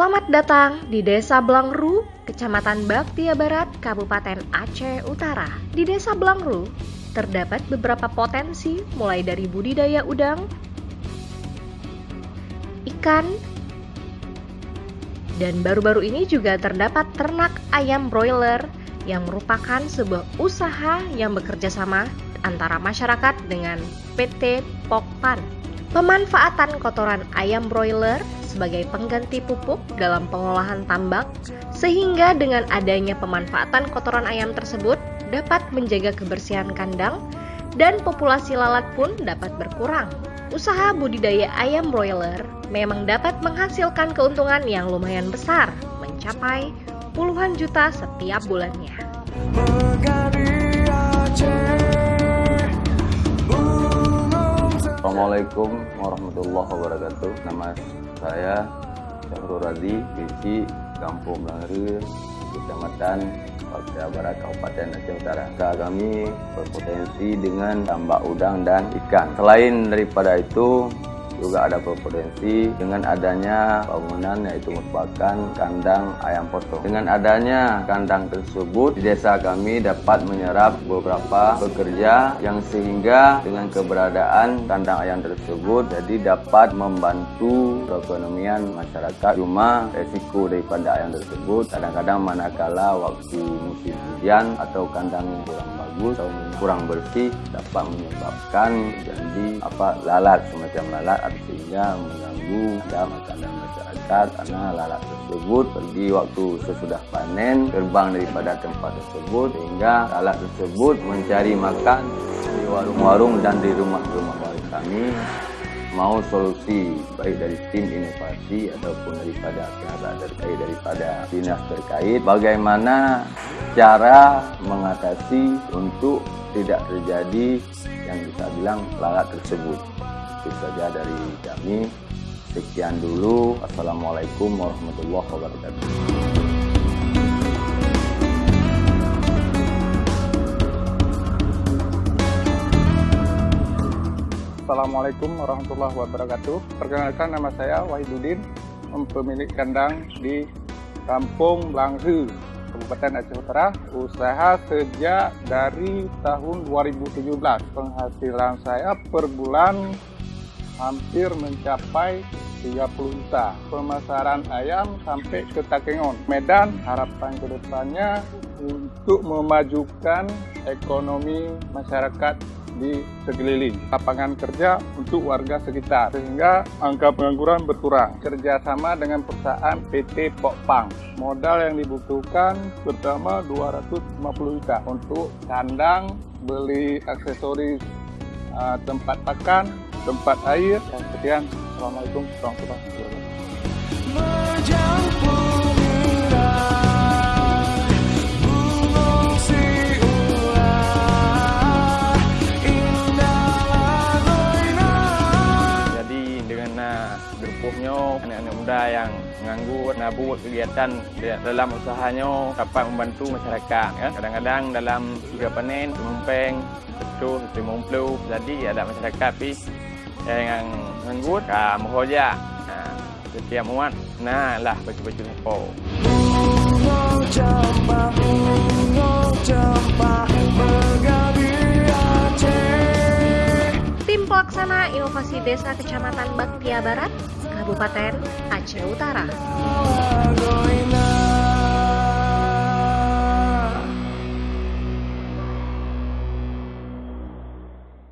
Selamat datang di Desa Blangru, Kecamatan Baktia Barat, Kabupaten Aceh Utara. Di Desa Blangru, terdapat beberapa potensi mulai dari budidaya udang, ikan, dan baru-baru ini juga terdapat ternak ayam broiler yang merupakan sebuah usaha yang bekerja sama antara masyarakat dengan PT Pokpan. Pemanfaatan kotoran ayam broiler sebagai pengganti pupuk dalam pengolahan tambak, sehingga dengan adanya pemanfaatan kotoran ayam tersebut dapat menjaga kebersihan kandang dan populasi lalat pun dapat berkurang. Usaha budidaya ayam broiler memang dapat menghasilkan keuntungan yang lumayan besar, mencapai puluhan juta setiap bulannya. Assalamualaikum warahmatullahi wabarakatuh. Nama saya Syahrul Radhi, Bisi, Kampung Langri, Kecamatan Papua Barat, Kabupaten Aceh Utara. Kami berpotensi dengan tambak udang dan ikan. Selain daripada itu, juga ada berpotensi dengan adanya bangunan yaitu merupakan kandang ayam potong. Dengan adanya kandang tersebut di desa kami dapat menyerap beberapa pekerja yang sehingga dengan keberadaan kandang ayam tersebut jadi dapat membantu perekonomian masyarakat. Cuma resiko daripada ayam tersebut kadang-kadang manakala waktu musim hujan atau kandang kurang bagus atau kurang bersih dapat menyebabkan jadi apa lalat semacam lalat sehingga mengganggu ya makanan masyarakat karena lalat tersebut pergi waktu sesudah panen terbang daripada tempat tersebut sehingga lalat tersebut mencari makan di warung-warung dan di rumah-rumah warga kami. Mau solusi baik dari tim inovasi ataupun daripada pihak terkait daripada dinas terkait bagaimana cara mengatasi untuk tidak terjadi yang bisa bilang lalat tersebut itu saja dari kami. Sekian dulu. Assalamualaikum warahmatullahi wabarakatuh. Assalamualaikum warahmatullahi wabarakatuh. Perkenalkan nama saya Wahidudin, pemilik kandang di Kampung Langhu, Kabupaten Aceh Utara, usaha sejak dari tahun 2017. Penghasilan saya per bulan hampir mencapai 30 juta. Pemasaran ayam sampai ke Takengon. Medan harapan ke depannya untuk memajukan ekonomi masyarakat di sekeliling. Lapangan kerja untuk warga sekitar sehingga angka pengangguran berkurang. Kerjasama dengan perusahaan PT Pokpang. Modal yang dibutuhkan pertama 250 juta untuk kandang, beli aksesoris uh, tempat pakan, tempat air. Dan sekian. Assalamualaikum warahmatullahi wabarakatuh. anak-anak muda yang menganggur, nabut kegiatan dalam usahanya dapat membantu masyarakat. Ya. Kadang-kadang dalam tiga panen, menumpeng, betul, puluh. Jadi ada masyarakat pi yang menganggur, ah, muhoja. Nah, setiap muat, nah lah baju-baju nepo. Tim Pelaksana Inovasi Desa Kecamatan Baktia Barat Kabupaten Aceh Utara.